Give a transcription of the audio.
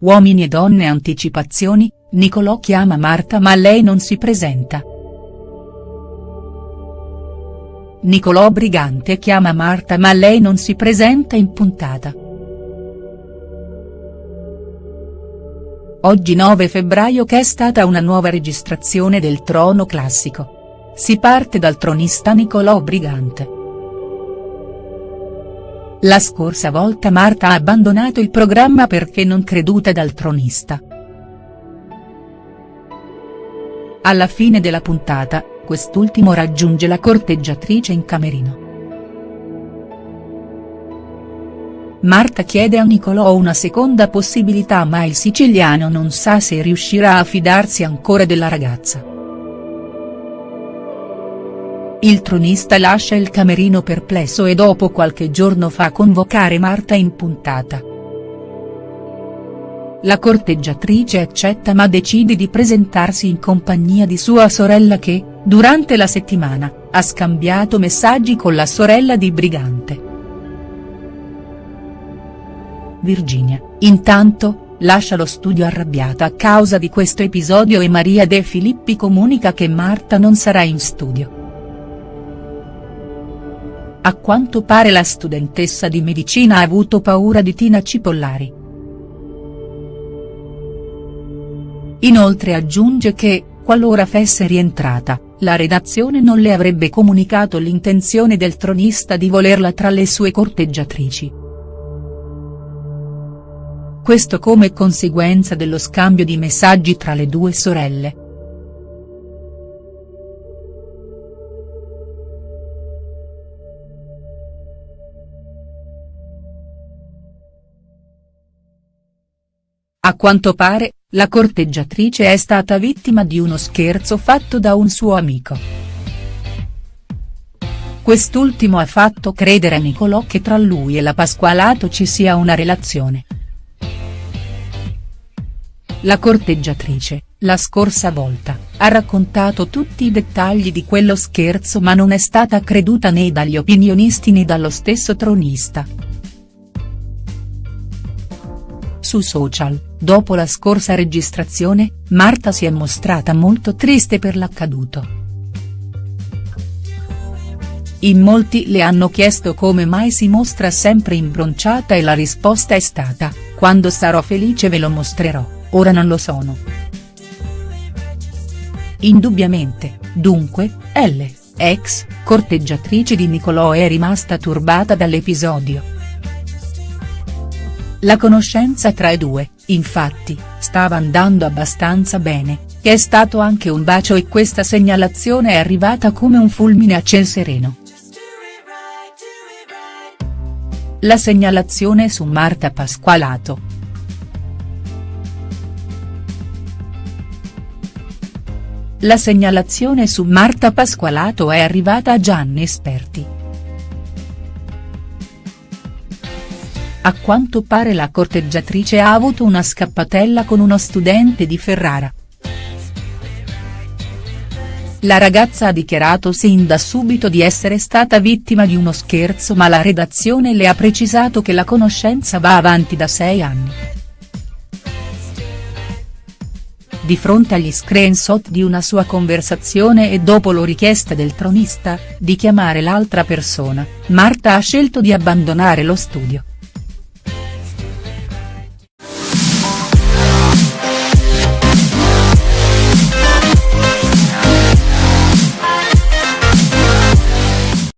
Uomini e donne anticipazioni, Nicolò chiama Marta ma lei non si presenta. Nicolò Brigante chiama Marta ma lei non si presenta in puntata. Oggi 9 febbraio che è stata una nuova registrazione del Trono Classico. Si parte dal tronista Nicolò Brigante. La scorsa volta Marta ha abbandonato il programma perché non creduta dal tronista. Alla fine della puntata, quest'ultimo raggiunge la corteggiatrice in camerino. Marta chiede a Nicolò una seconda possibilità ma il siciliano non sa se riuscirà a fidarsi ancora della ragazza. Il tronista lascia il camerino perplesso e dopo qualche giorno fa convocare Marta in puntata. La corteggiatrice accetta ma decide di presentarsi in compagnia di sua sorella che, durante la settimana, ha scambiato messaggi con la sorella di Brigante. Virginia, intanto, lascia lo studio arrabbiata a causa di questo episodio e Maria De Filippi comunica che Marta non sarà in studio. A quanto pare la studentessa di medicina ha avuto paura di Tina Cipollari. Inoltre aggiunge che, qualora fosse rientrata, la redazione non le avrebbe comunicato l'intenzione del tronista di volerla tra le sue corteggiatrici. Questo come conseguenza dello scambio di messaggi tra le due sorelle. A quanto pare, la corteggiatrice è stata vittima di uno scherzo fatto da un suo amico. Quest'ultimo ha fatto credere a Nicolò che tra lui e la Pasqualato ci sia una relazione. La corteggiatrice, la scorsa volta, ha raccontato tutti i dettagli di quello scherzo ma non è stata creduta né dagli opinionisti né dallo stesso tronista. Su social, dopo la scorsa registrazione, Marta si è mostrata molto triste per l'accaduto. In molti le hanno chiesto come mai si mostra sempre imbronciata e la risposta è stata, quando sarò felice ve lo mostrerò, ora non lo sono. Indubbiamente, dunque, L, ex, corteggiatrice di Nicolò è rimasta turbata dall'episodio. La conoscenza tra i due, infatti, stava andando abbastanza bene, che è stato anche un bacio e questa segnalazione è arrivata come un fulmine a ciel sereno. La segnalazione su Marta Pasqualato. La segnalazione su Marta Pasqualato è arrivata a Gianni Esperti. A quanto pare la corteggiatrice ha avuto una scappatella con uno studente di Ferrara. La ragazza ha dichiarato sin da subito di essere stata vittima di uno scherzo ma la redazione le ha precisato che la conoscenza va avanti da sei anni. Di fronte agli screenshot di una sua conversazione e dopo la richiesta del tronista, di chiamare l'altra persona, Marta ha scelto di abbandonare lo studio.